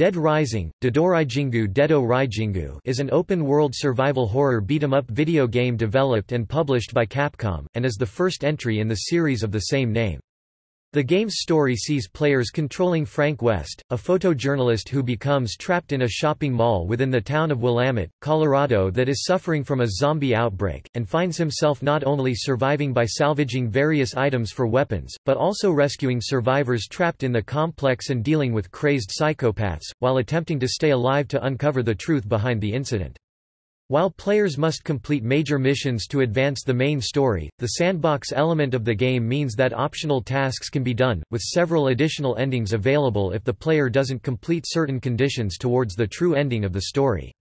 Dead Rising, Dodoraijingu Dedo Raijingu is an open-world survival horror beat-em-up video game developed and published by Capcom, and is the first entry in the series of the same name. The game's story sees players controlling Frank West, a photojournalist who becomes trapped in a shopping mall within the town of Willamette, Colorado that is suffering from a zombie outbreak, and finds himself not only surviving by salvaging various items for weapons, but also rescuing survivors trapped in the complex and dealing with crazed psychopaths, while attempting to stay alive to uncover the truth behind the incident. While players must complete major missions to advance the main story, the sandbox element of the game means that optional tasks can be done, with several additional endings available if the player doesn't complete certain conditions towards the true ending of the story.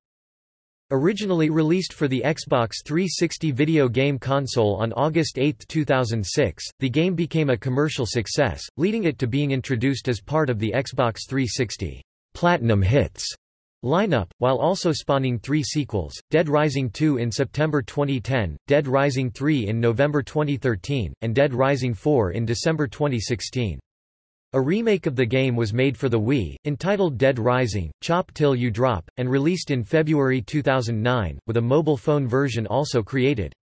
Originally released for the Xbox 360 video game console on August 8, 2006, the game became a commercial success, leading it to being introduced as part of the Xbox 360 Platinum Hits lineup, while also spawning three sequels, Dead Rising 2 in September 2010, Dead Rising 3 in November 2013, and Dead Rising 4 in December 2016. A remake of the game was made for the Wii, entitled Dead Rising, Chop Till You Drop, and released in February 2009, with a mobile phone version also created.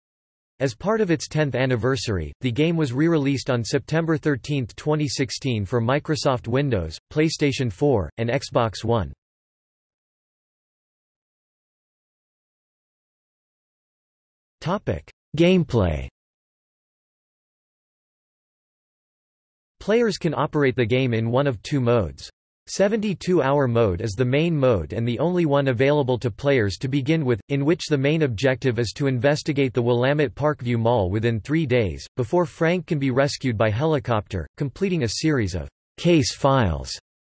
As part of its 10th anniversary, the game was re-released on September 13, 2016 for Microsoft Windows, PlayStation 4, and Xbox One. Gameplay Players can operate the game in one of two modes. 72-hour mode is the main mode and the only one available to players to begin with, in which the main objective is to investigate the Willamette Parkview Mall within three days, before Frank can be rescued by helicopter, completing a series of case files,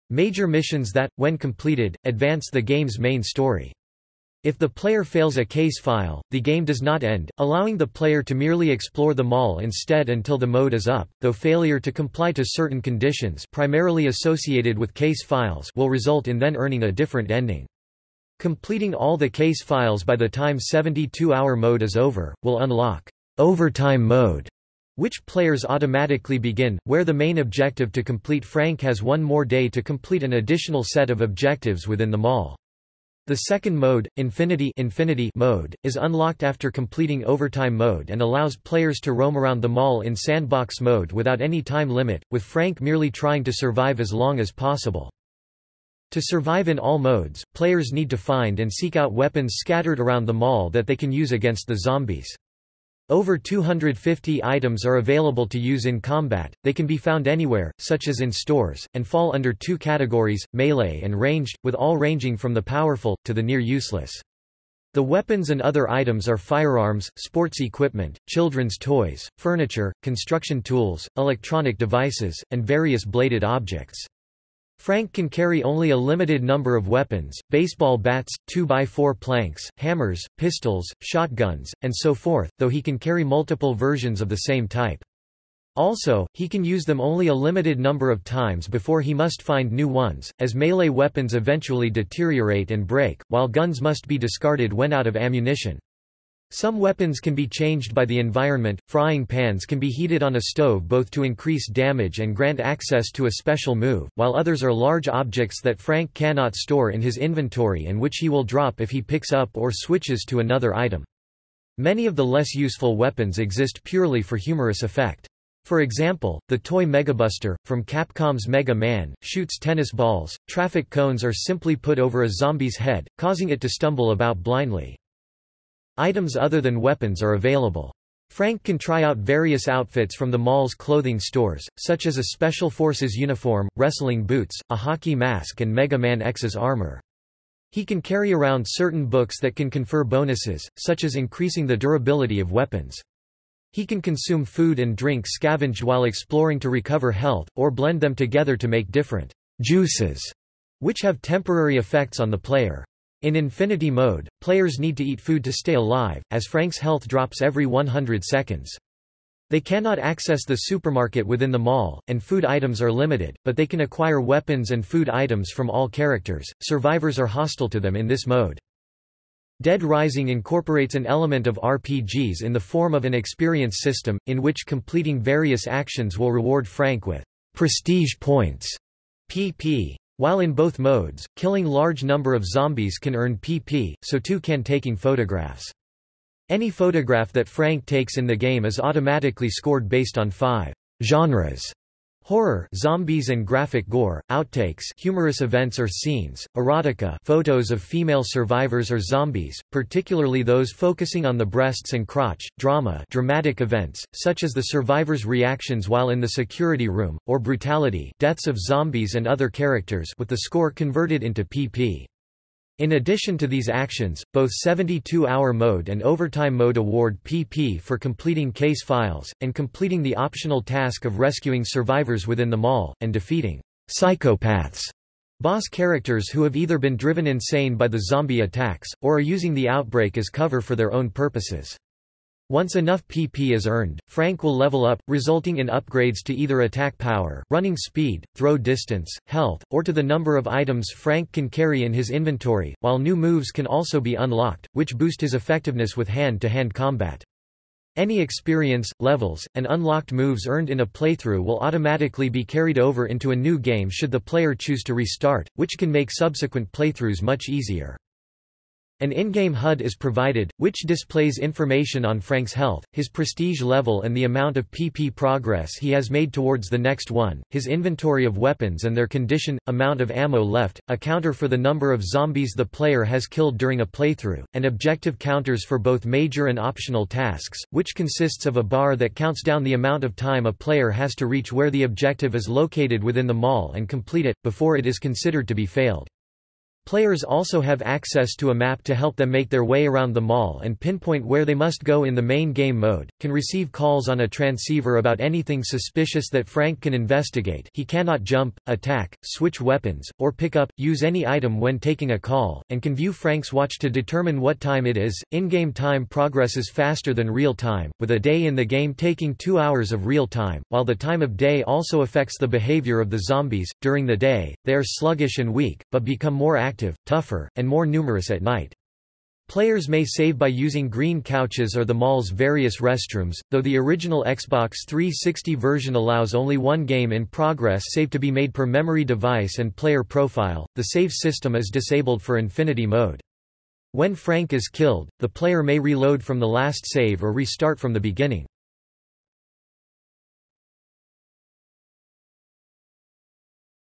major missions that, when completed, advance the game's main story. If the player fails a case file, the game does not end, allowing the player to merely explore the mall instead until the mode is up, though failure to comply to certain conditions primarily associated with case files will result in then earning a different ending. Completing all the case files by the time 72-hour mode is over, will unlock overtime mode, which players automatically begin, where the main objective to complete Frank has one more day to complete an additional set of objectives within the mall. The second mode, Infinity, Infinity mode, is unlocked after completing Overtime mode and allows players to roam around the mall in sandbox mode without any time limit, with Frank merely trying to survive as long as possible. To survive in all modes, players need to find and seek out weapons scattered around the mall that they can use against the zombies. Over 250 items are available to use in combat, they can be found anywhere, such as in stores, and fall under two categories, melee and ranged, with all ranging from the powerful, to the near useless. The weapons and other items are firearms, sports equipment, children's toys, furniture, construction tools, electronic devices, and various bladed objects. Frank can carry only a limited number of weapons, baseball bats, 2x4 planks, hammers, pistols, shotguns, and so forth, though he can carry multiple versions of the same type. Also, he can use them only a limited number of times before he must find new ones, as melee weapons eventually deteriorate and break, while guns must be discarded when out of ammunition. Some weapons can be changed by the environment, frying pans can be heated on a stove both to increase damage and grant access to a special move, while others are large objects that Frank cannot store in his inventory and which he will drop if he picks up or switches to another item. Many of the less useful weapons exist purely for humorous effect. For example, the toy Megabuster, from Capcom's Mega Man, shoots tennis balls, traffic cones are simply put over a zombie's head, causing it to stumble about blindly. Items other than weapons are available. Frank can try out various outfits from the mall's clothing stores, such as a Special Forces uniform, wrestling boots, a hockey mask and Mega Man X's armor. He can carry around certain books that can confer bonuses, such as increasing the durability of weapons. He can consume food and drink scavenged while exploring to recover health, or blend them together to make different juices, which have temporary effects on the player. In Infinity mode, players need to eat food to stay alive, as Frank's health drops every 100 seconds. They cannot access the supermarket within the mall, and food items are limited, but they can acquire weapons and food items from all characters. Survivors are hostile to them in this mode. Dead Rising incorporates an element of RPGs in the form of an experience system, in which completing various actions will reward Frank with prestige points, PP, While in both modes, killing large number of zombies can earn PP, so too can taking photographs. Any photograph that Frank takes in the game is automatically scored based on five genres horror zombies and graphic gore, outtakes humorous events or scenes, erotica photos of female survivors or zombies, particularly those focusing on the breasts and crotch, drama dramatic events, such as the survivors' reactions while in the security room, or brutality deaths of zombies and other characters with the score converted into PP. In addition to these actions, both 72-hour mode and overtime mode award PP for completing case files, and completing the optional task of rescuing survivors within the mall, and defeating psychopaths, boss characters who have either been driven insane by the zombie attacks, or are using the outbreak as cover for their own purposes. Once enough PP is earned, Frank will level up, resulting in upgrades to either attack power, running speed, throw distance, health, or to the number of items Frank can carry in his inventory, while new moves can also be unlocked, which boost his effectiveness with hand-to-hand -hand combat. Any experience, levels, and unlocked moves earned in a playthrough will automatically be carried over into a new game should the player choose to restart, which can make subsequent playthroughs much easier. An in-game HUD is provided, which displays information on Frank's health, his prestige level and the amount of PP progress he has made towards the next one, his inventory of weapons and their condition, amount of ammo left, a counter for the number of zombies the player has killed during a playthrough, and objective counters for both major and optional tasks, which consists of a bar that counts down the amount of time a player has to reach where the objective is located within the mall and complete it, before it is considered to be failed. Players also have access to a map to help them make their way around the mall and pinpoint where they must go in the main game mode, can receive calls on a transceiver about anything suspicious that Frank can investigate he cannot jump, attack, switch weapons, or pick up, use any item when taking a call, and can view Frank's watch to determine what time it is. In-game time progresses faster than real time, with a day in the game taking two hours of real time, while the time of day also affects the behavior of the zombies. During the day, they are sluggish and weak, but become more active active, tougher, and more numerous at night. Players may save by using green couches or the mall's various restrooms, though the original Xbox 360 version allows only one game in progress save to be made per memory device and player profile. The save system is disabled for Infinity mode. When Frank is killed, the player may reload from the last save or restart from the beginning.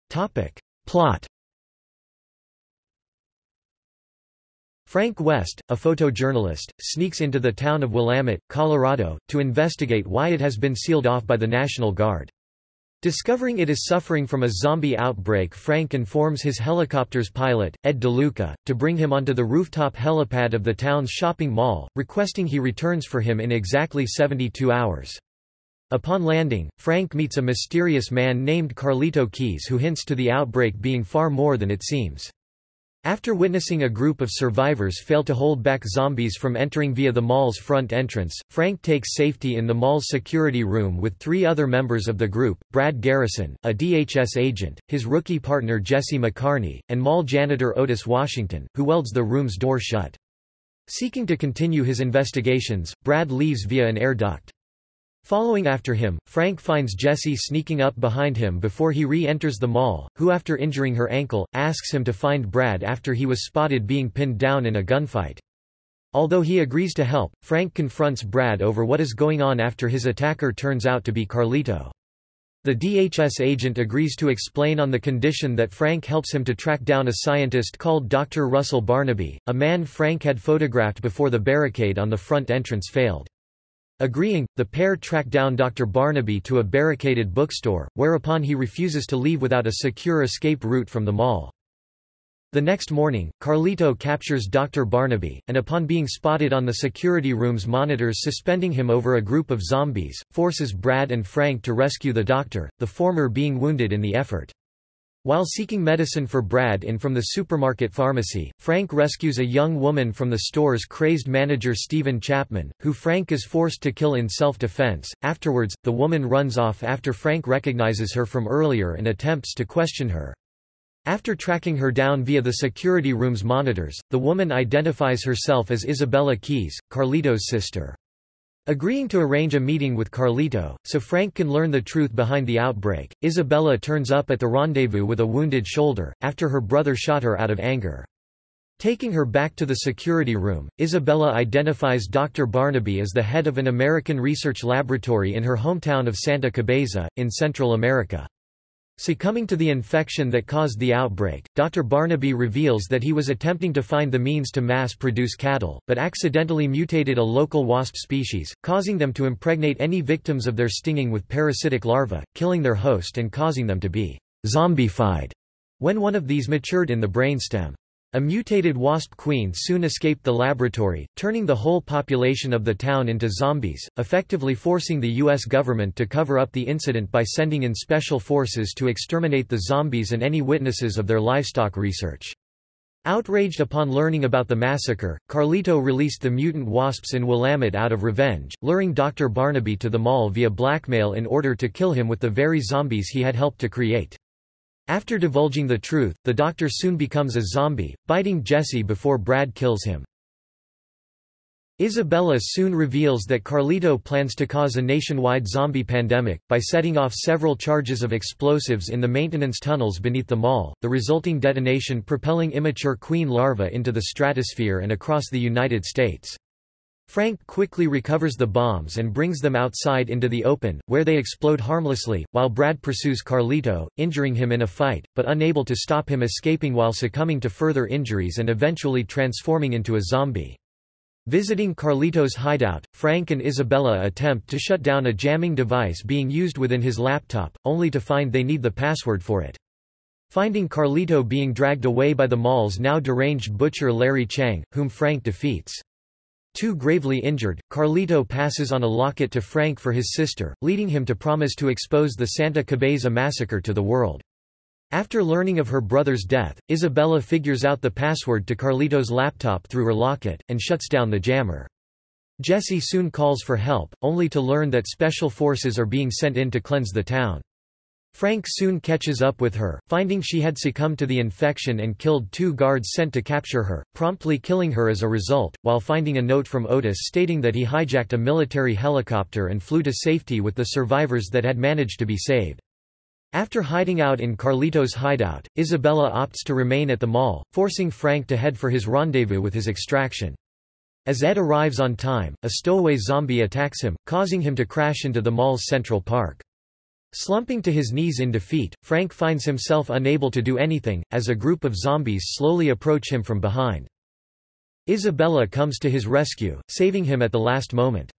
Topic: Plot Frank West, a photojournalist, sneaks into the town of Willamette, Colorado, to investigate why it has been sealed off by the National Guard. Discovering it is suffering from a zombie outbreak Frank informs his helicopter's pilot, Ed DeLuca, to bring him onto the rooftop helipad of the town's shopping mall, requesting he returns for him in exactly 72 hours. Upon landing, Frank meets a mysterious man named Carlito Keys who hints to the outbreak being far more than it seems. After witnessing a group of survivors fail to hold back zombies from entering via the mall's front entrance, Frank takes safety in the mall's security room with three other members of the group, Brad Garrison, a DHS agent, his rookie partner Jesse McCarney, and mall janitor Otis Washington, who welds the room's door shut. Seeking to continue his investigations, Brad leaves via an air duct. Following after him, Frank finds Jessie sneaking up behind him before he re-enters the mall, who after injuring her ankle, asks him to find Brad after he was spotted being pinned down in a gunfight. Although he agrees to help, Frank confronts Brad over what is going on after his attacker turns out to be Carlito. The DHS agent agrees to explain on the condition that Frank helps him to track down a scientist called Dr. Russell Barnaby, a man Frank had photographed before the barricade on the front entrance failed. Agreeing, the pair track down Dr. Barnaby to a barricaded bookstore, whereupon he refuses to leave without a secure escape route from the mall. The next morning, Carlito captures Dr. Barnaby, and upon being spotted on the security room's monitors suspending him over a group of zombies, forces Brad and Frank to rescue the doctor, the former being wounded in the effort. While seeking medicine for Brad in from the supermarket pharmacy, Frank rescues a young woman from the store's crazed manager Steven Chapman, who Frank is forced to kill in self-defense. Afterwards, the woman runs off after Frank recognizes her from earlier and attempts to question her. After tracking her down via the security room's monitors, the woman identifies herself as Isabella Keys, Carlito's sister. Agreeing to arrange a meeting with Carlito, so Frank can learn the truth behind the outbreak, Isabella turns up at the rendezvous with a wounded shoulder, after her brother shot her out of anger. Taking her back to the security room, Isabella identifies Dr. Barnaby as the head of an American research laboratory in her hometown of Santa Cabeza, in Central America. Succumbing to the infection that caused the outbreak, Dr. Barnaby reveals that he was attempting to find the means to mass-produce cattle, but accidentally mutated a local wasp species, causing them to impregnate any victims of their stinging with parasitic larvae, killing their host and causing them to be zombified when one of these matured in the brainstem. A mutated wasp queen soon escaped the laboratory, turning the whole population of the town into zombies, effectively forcing the U.S. government to cover up the incident by sending in special forces to exterminate the zombies and any witnesses of their livestock research. Outraged upon learning about the massacre, Carlito released the mutant wasps in Willamette out of revenge, luring Dr. Barnaby to the mall via blackmail in order to kill him with the very zombies he had helped to create. After divulging the truth, the doctor soon becomes a zombie, biting Jesse before Brad kills him. Isabella soon reveals that Carlito plans to cause a nationwide zombie pandemic, by setting off several charges of explosives in the maintenance tunnels beneath the mall, the resulting detonation propelling immature queen larvae into the stratosphere and across the United States. Frank quickly recovers the bombs and brings them outside into the open, where they explode harmlessly, while Brad pursues Carlito, injuring him in a fight, but unable to stop him escaping while succumbing to further injuries and eventually transforming into a zombie. Visiting Carlito's hideout, Frank and Isabella attempt to shut down a jamming device being used within his laptop, only to find they need the password for it. Finding Carlito being dragged away by the mall's now deranged butcher Larry Chang, whom Frank defeats. Too gravely injured, Carlito passes on a locket to Frank for his sister, leading him to promise to expose the Santa Cabeza massacre to the world. After learning of her brother's death, Isabella figures out the password to Carlito's laptop through her locket, and shuts down the jammer. Jesse soon calls for help, only to learn that special forces are being sent in to cleanse the town. Frank soon catches up with her, finding she had succumbed to the infection and killed two guards sent to capture her, promptly killing her as a result, while finding a note from Otis stating that he hijacked a military helicopter and flew to safety with the survivors that had managed to be saved. After hiding out in Carlito's hideout, Isabella opts to remain at the mall, forcing Frank to head for his rendezvous with his extraction. As Ed arrives on time, a stowaway zombie attacks him, causing him to crash into the mall's Central Park. Slumping to his knees in defeat, Frank finds himself unable to do anything, as a group of zombies slowly approach him from behind. Isabella comes to his rescue, saving him at the last moment.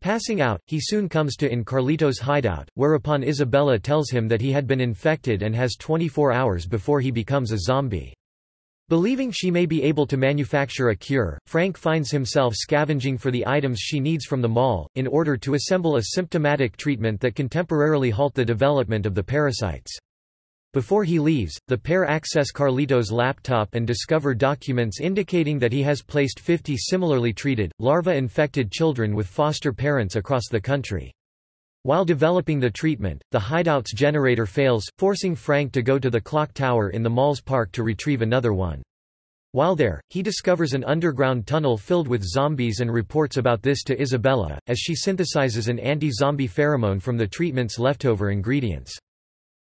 Passing out, he soon comes to in Carlito's hideout, whereupon Isabella tells him that he had been infected and has 24 hours before he becomes a zombie. Believing she may be able to manufacture a cure, Frank finds himself scavenging for the items she needs from the mall, in order to assemble a symptomatic treatment that can temporarily halt the development of the parasites. Before he leaves, the pair access Carlito's laptop and discover documents indicating that he has placed 50 similarly treated, larva-infected children with foster parents across the country. While developing the treatment, the hideout's generator fails, forcing Frank to go to the clock tower in the mall's park to retrieve another one. While there, he discovers an underground tunnel filled with zombies and reports about this to Isabella, as she synthesizes an anti-zombie pheromone from the treatment's leftover ingredients.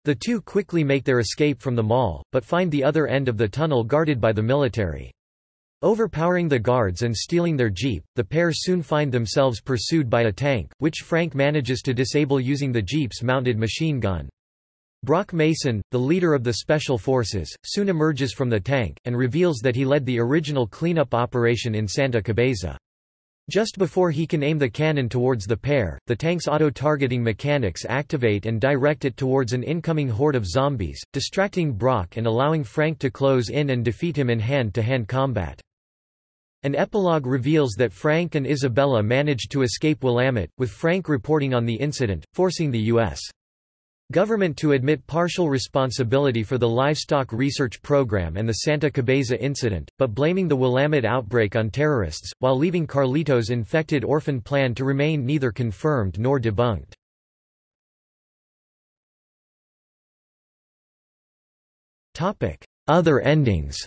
The two quickly make their escape from the mall, but find the other end of the tunnel guarded by the military. Overpowering the guards and stealing their jeep, the pair soon find themselves pursued by a tank, which Frank manages to disable using the jeep's mounted machine gun. Brock Mason, the leader of the Special Forces, soon emerges from the tank, and reveals that he led the original cleanup operation in Santa Cabeza. Just before he can aim the cannon towards the pair, the tank's auto-targeting mechanics activate and direct it towards an incoming horde of zombies, distracting Brock and allowing Frank to close in and defeat him in hand-to-hand -hand combat. An epilogue reveals that Frank and Isabella managed to escape Willamette, with Frank reporting on the incident, forcing the U.S. government to admit partial responsibility for the livestock research program and the Santa Cabeza incident, but blaming the Willamette outbreak on terrorists, while leaving Carlito's infected orphan plan to remain neither confirmed nor debunked. Other endings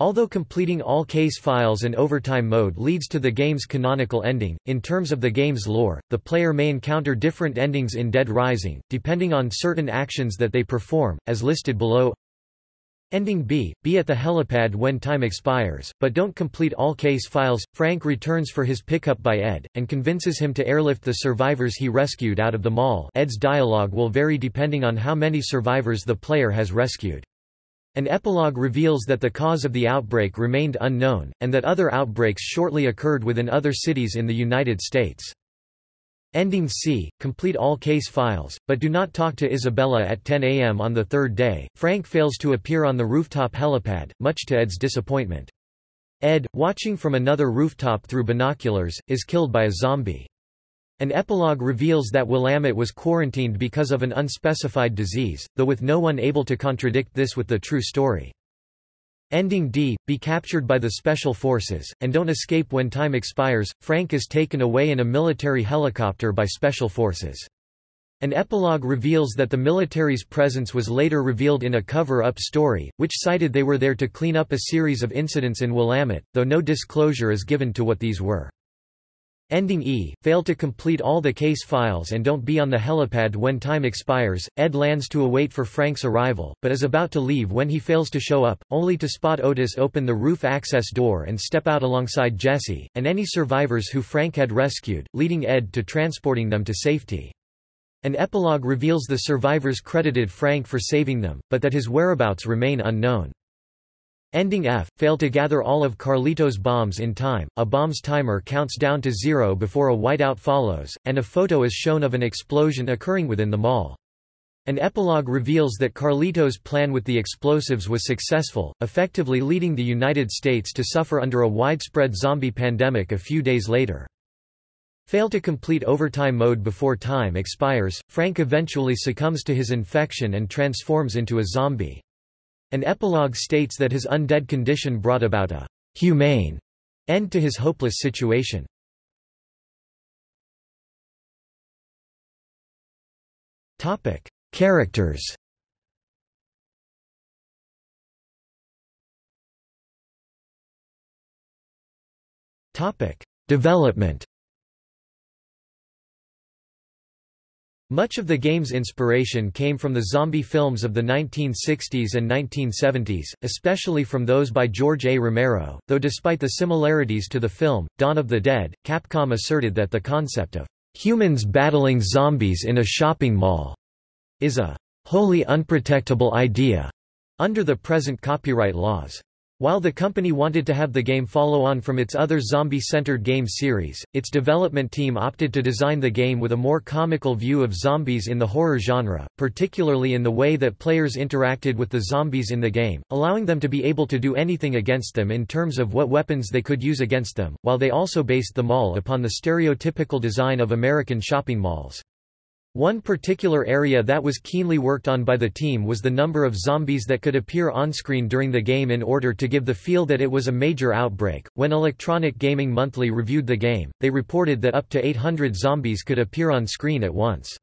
Although completing all case files and overtime mode leads to the game's canonical ending, in terms of the game's lore, the player may encounter different endings in Dead Rising, depending on certain actions that they perform, as listed below. Ending B. Be at the helipad when time expires, but don't complete all case files. Frank returns for his pickup by Ed, and convinces him to airlift the survivors he rescued out of the mall Ed's dialogue will vary depending on how many survivors the player has rescued. An epilogue reveals that the cause of the outbreak remained unknown, and that other outbreaks shortly occurred within other cities in the United States. Ending C. Complete all case files, but do not talk to Isabella at 10 a.m. on the third day. Frank fails to appear on the rooftop helipad, much to Ed's disappointment. Ed, watching from another rooftop through binoculars, is killed by a zombie. An epilogue reveals that Willamette was quarantined because of an unspecified disease, though with no one able to contradict this with the true story. Ending D. Be captured by the Special Forces, and don't escape when time expires. Frank is taken away in a military helicopter by Special Forces. An epilogue reveals that the military's presence was later revealed in a cover-up story, which cited they were there to clean up a series of incidents in Willamette, though no disclosure is given to what these were. Ending E, fail to complete all the case files and don't be on the helipad when time expires. Ed lands to await for Frank's arrival, but is about to leave when he fails to show up, only to spot Otis open the roof access door and step out alongside Jesse, and any survivors who Frank had rescued, leading Ed to transporting them to safety. An epilogue reveals the survivors credited Frank for saving them, but that his whereabouts remain unknown. Ending F, fail to gather all of Carlito's bombs in time, a bomb's timer counts down to zero before a whiteout follows, and a photo is shown of an explosion occurring within the mall. An epilogue reveals that Carlito's plan with the explosives was successful, effectively leading the United States to suffer under a widespread zombie pandemic a few days later. Fail to complete overtime mode before time expires, Frank eventually succumbs to his infection and transforms into a zombie. An epilogue states that his undead condition brought about a humane end to his hopeless situation. Topic: Characters. Topic: Development. Much of the game's inspiration came from the zombie films of the 1960s and 1970s, especially from those by George A. Romero, though despite the similarities to the film, Dawn of the Dead, Capcom asserted that the concept of humans battling zombies in a shopping mall is a wholly unprotectable idea under the present copyright laws. While the company wanted to have the game follow on from its other zombie-centered game series, its development team opted to design the game with a more comical view of zombies in the horror genre, particularly in the way that players interacted with the zombies in the game, allowing them to be able to do anything against them in terms of what weapons they could use against them, while they also based the mall upon the stereotypical design of American shopping malls. One particular area that was keenly worked on by the team was the number of zombies that could appear on-screen during the game in order to give the feel that it was a major outbreak. When Electronic Gaming Monthly reviewed the game, they reported that up to 800 zombies could appear on screen at once.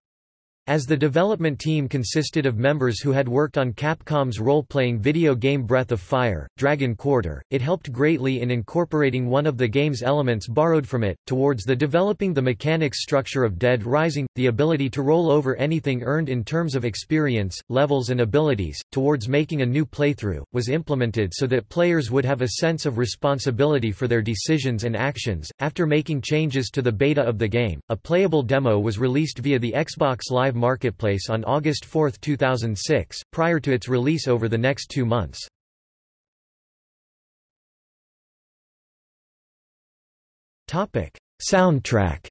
As the development team consisted of members who had worked on Capcom's role-playing video game Breath of Fire, Dragon Quarter, it helped greatly in incorporating one of the game's elements borrowed from it, towards the developing the mechanics structure of Dead Rising, the ability to roll over anything earned in terms of experience, levels and abilities, towards making a new playthrough, was implemented so that players would have a sense of responsibility for their decisions and actions. After making changes to the beta of the game, a playable demo was released via the Xbox Live Marketplace on August 4, 2006, prior to its release over the next two months. Soundtrack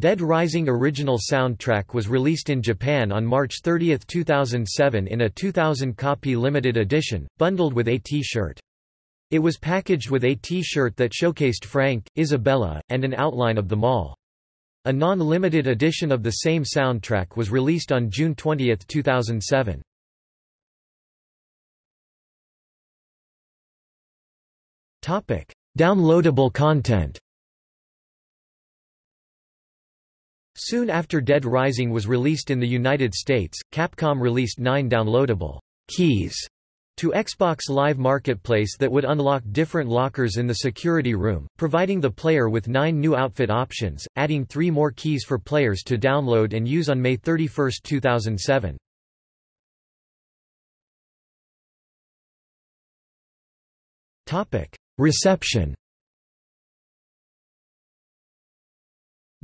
Dead Rising original soundtrack was released in Japan on March 30, 2007 in a 2000-copy limited edition, bundled with a T-shirt. It was packaged with a T-shirt that showcased Frank, Isabella, and an outline of the mall. A non-limited edition of the same soundtrack was released on June 20, 2007. Topic: Downloadable content. Soon after Dead Rising was released in the United States, Capcom released nine downloadable keys to Xbox Live Marketplace that would unlock different lockers in the security room, providing the player with nine new outfit options, adding three more keys for players to download and use on May 31, 2007. Reception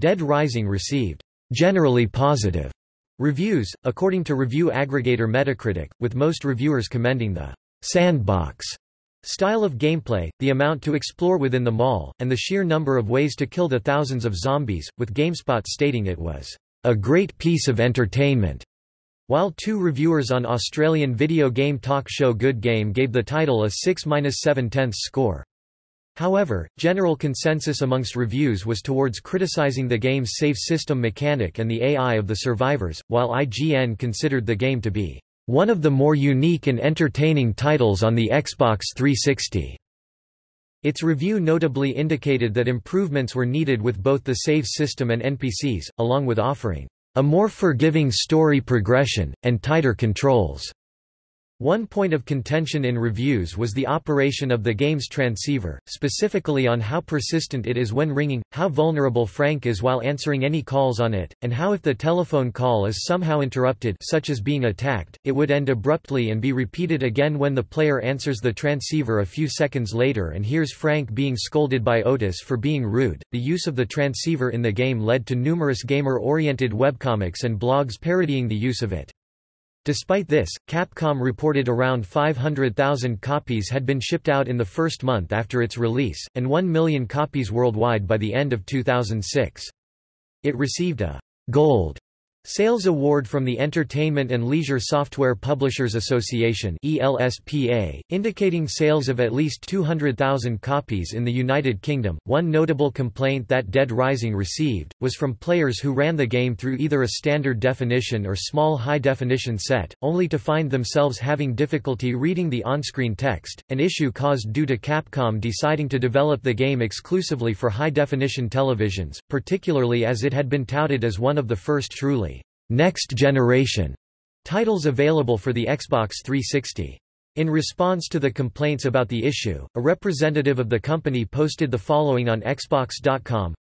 Dead Rising received generally positive reviews, according to review aggregator Metacritic, with most reviewers commending the sandbox style of gameplay, the amount to explore within the mall, and the sheer number of ways to kill the thousands of zombies, with GameSpot stating it was a great piece of entertainment. While two reviewers on Australian video game talk show Good Game gave the title a 6-7 tenths score. However, general consensus amongst reviews was towards criticizing the game's save system mechanic and the AI of the survivors, while IGN considered the game to be one of the more unique and entertaining titles on the Xbox 360. Its review notably indicated that improvements were needed with both the save system and NPCs, along with offering a more forgiving story progression, and tighter controls. One point of contention in reviews was the operation of the game's transceiver, specifically on how persistent it is when ringing, how vulnerable Frank is while answering any calls on it, and how if the telephone call is somehow interrupted such as being attacked, it would end abruptly and be repeated again when the player answers the transceiver a few seconds later and hears Frank being scolded by Otis for being rude. The use of the transceiver in the game led to numerous gamer-oriented webcomics and blogs parodying the use of it. Despite this, Capcom reported around 500,000 copies had been shipped out in the first month after its release, and 1 million copies worldwide by the end of 2006. It received a «Gold» Sales Award from the Entertainment and Leisure Software Publishers Association ELSPA, indicating sales of at least 200,000 copies in the United Kingdom. One notable complaint that Dead Rising received was from players who ran the game through either a standard definition or small high definition set, only to find themselves having difficulty reading the on-screen text, an issue caused due to Capcom deciding to develop the game exclusively for high definition televisions, particularly as it had been touted as one of the first truly Next Generation titles available for the Xbox 360. In response to the complaints about the issue, a representative of the company posted the following on Xbox.com.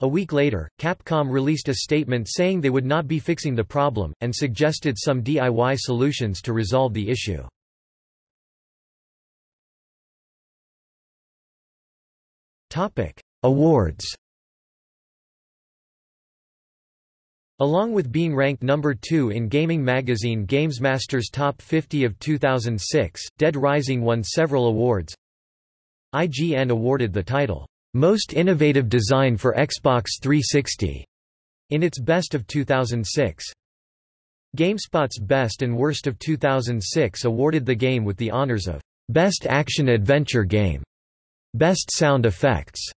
A week later, Capcom released a statement saying they would not be fixing the problem, and suggested some DIY solutions to resolve the issue. Awards Along with being ranked number 2 in gaming magazine GamesMaster's Top 50 of 2006, Dead Rising won several awards. IGN awarded the title, "'Most Innovative Design for Xbox 360' in its Best of 2006. GameSpot's Best and Worst of 2006 awarded the game with the honors of "'Best Action Adventure Game", "'Best Sound Effects",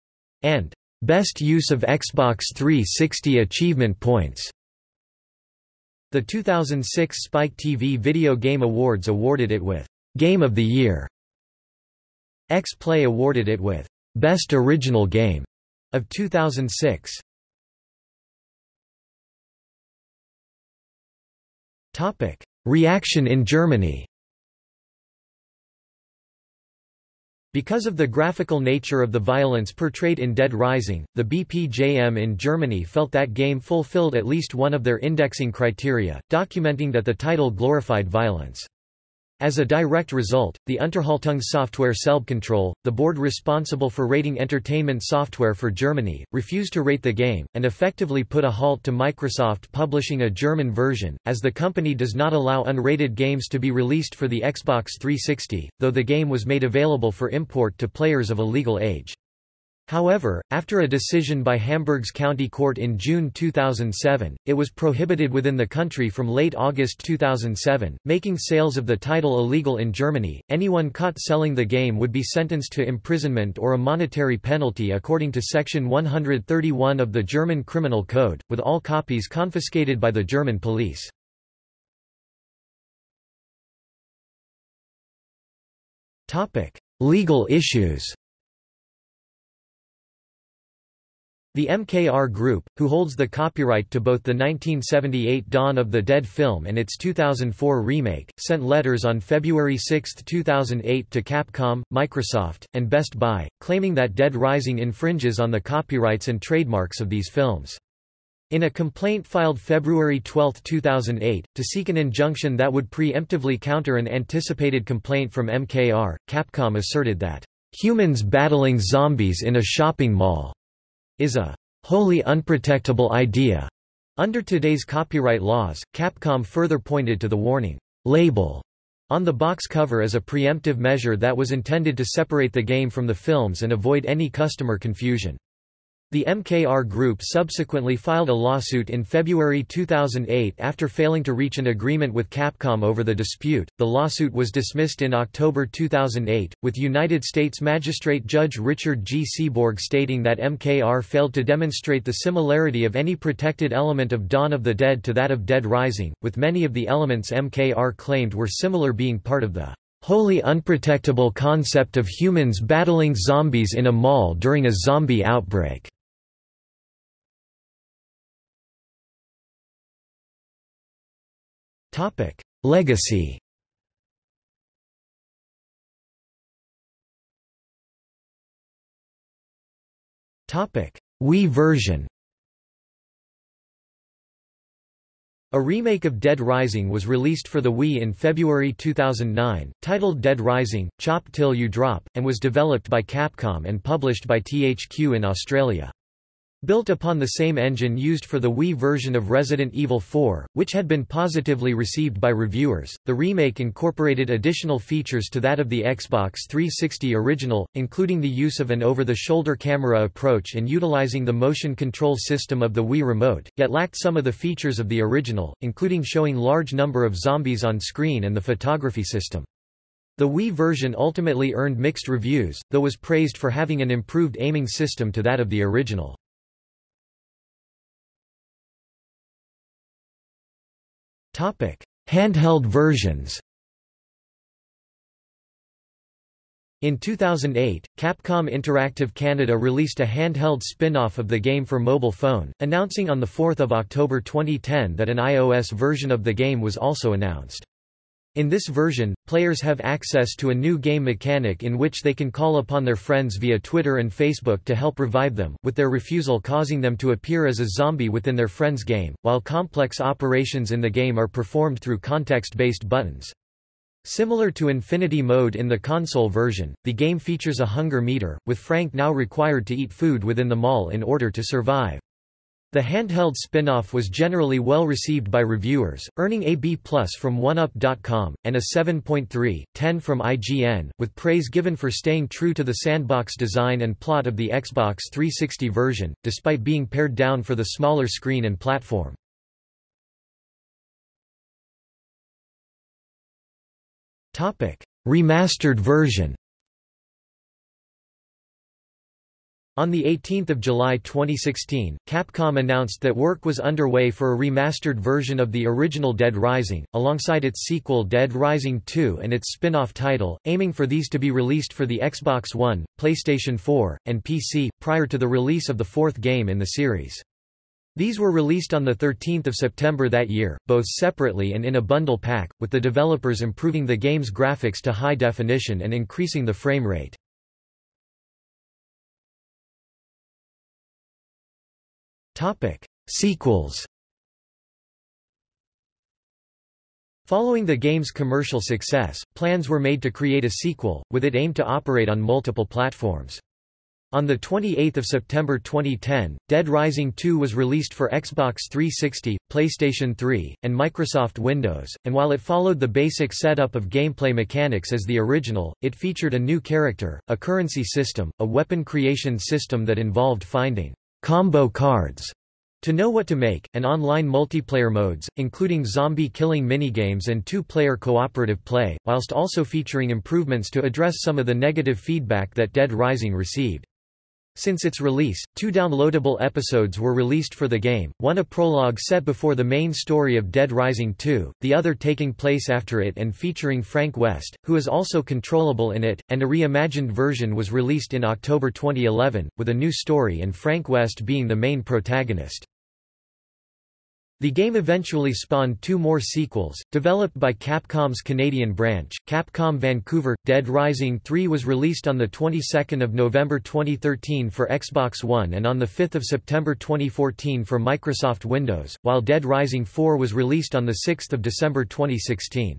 and Best use of Xbox 360 achievement points. The 2006 Spike TV Video Game Awards awarded it with Game of the Year. X-Play awarded it with Best Original Game of 2006. Topic: Reaction in Germany. Because of the graphical nature of the violence portrayed in Dead Rising, the BPJM in Germany felt that game fulfilled at least one of their indexing criteria, documenting that the title glorified violence. As a direct result, the Unterhaltungssoftware Selbstkontrolle, the board responsible for rating entertainment software for Germany, refused to rate the game, and effectively put a halt to Microsoft publishing a German version, as the company does not allow unrated games to be released for the Xbox 360, though the game was made available for import to players of a legal age. However, after a decision by Hamburg's county court in June 2007, it was prohibited within the country from late August 2007, making sales of the title illegal in Germany. Anyone caught selling the game would be sentenced to imprisonment or a monetary penalty according to Section 131 of the German Criminal Code, with all copies confiscated by the German police. Legal issues The MKR Group, who holds the copyright to both the 1978 Dawn of the Dead film and its 2004 remake, sent letters on February 6, 2008 to Capcom, Microsoft, and Best Buy, claiming that Dead Rising infringes on the copyrights and trademarks of these films. In a complaint filed February 12, 2008, to seek an injunction that would preemptively counter an anticipated complaint from MKR, Capcom asserted that, "...humans battling zombies in a shopping mall," is a wholly unprotectable idea. Under today's copyright laws, Capcom further pointed to the warning label on the box cover as a preemptive measure that was intended to separate the game from the films and avoid any customer confusion. The MKR Group subsequently filed a lawsuit in February 2008 after failing to reach an agreement with Capcom over the dispute. The lawsuit was dismissed in October 2008, with United States Magistrate Judge Richard G. Seeborg stating that MKR failed to demonstrate the similarity of any protected element of Dawn of the Dead to that of Dead Rising, with many of the elements MKR claimed were similar being part of the wholly unprotectable concept of humans battling zombies in a mall during a zombie outbreak. Topic: Legacy. Topic: Wii version. A remake of Dead Rising was released for the Wii in February 2009, titled Dead Rising: Chop Till You Drop, and was developed by Capcom and published by THQ in Australia. Built upon the same engine used for the Wii version of Resident Evil 4, which had been positively received by reviewers, the remake incorporated additional features to that of the Xbox 360 original, including the use of an over-the-shoulder camera approach and utilizing the motion control system of the Wii Remote, yet lacked some of the features of the original, including showing large number of zombies on screen and the photography system. The Wii version ultimately earned mixed reviews, though was praised for having an improved aiming system to that of the original. Handheld versions. In 2008, Capcom Interactive Canada released a handheld spin-off of the game for mobile phone, announcing on 4 October 2010 that an iOS version of the game was also announced. In this version, players have access to a new game mechanic in which they can call upon their friends via Twitter and Facebook to help revive them, with their refusal causing them to appear as a zombie within their friend's game, while complex operations in the game are performed through context-based buttons. Similar to Infinity Mode in the console version, the game features a hunger meter, with Frank now required to eat food within the mall in order to survive. The handheld spin-off was generally well received by reviewers, earning a B+ from OneUp.com, and a 7.3, 10 from IGN, with praise given for staying true to the sandbox design and plot of the Xbox 360 version, despite being pared down for the smaller screen and platform. Remastered version On 18 July 2016, Capcom announced that work was underway for a remastered version of the original Dead Rising, alongside its sequel Dead Rising 2 and its spin-off title, aiming for these to be released for the Xbox One, PlayStation 4, and PC, prior to the release of the fourth game in the series. These were released on 13 September that year, both separately and in a bundle pack, with the developers improving the game's graphics to high definition and increasing the frame rate. Topic: Sequels. Following the game's commercial success, plans were made to create a sequel, with it aimed to operate on multiple platforms. On 28 September 2010, Dead Rising 2 was released for Xbox 360, PlayStation 3, and Microsoft Windows, and while it followed the basic setup of gameplay mechanics as the original, it featured a new character, a currency system, a weapon creation system that involved finding combo cards to know what to make, and online multiplayer modes, including zombie killing minigames and two-player cooperative play, whilst also featuring improvements to address some of the negative feedback that Dead Rising received. Since its release, two downloadable episodes were released for the game, one a prologue set before the main story of Dead Rising 2, the other taking place after it and featuring Frank West, who is also controllable in it, and a reimagined version was released in October 2011, with a new story and Frank West being the main protagonist. The game eventually spawned two more sequels, developed by Capcom's Canadian branch, Capcom Vancouver. Dead Rising 3 was released on the 22nd of November 2013 for Xbox One and on the 5th of September 2014 for Microsoft Windows, while Dead Rising 4 was released on the 6th of December 2016.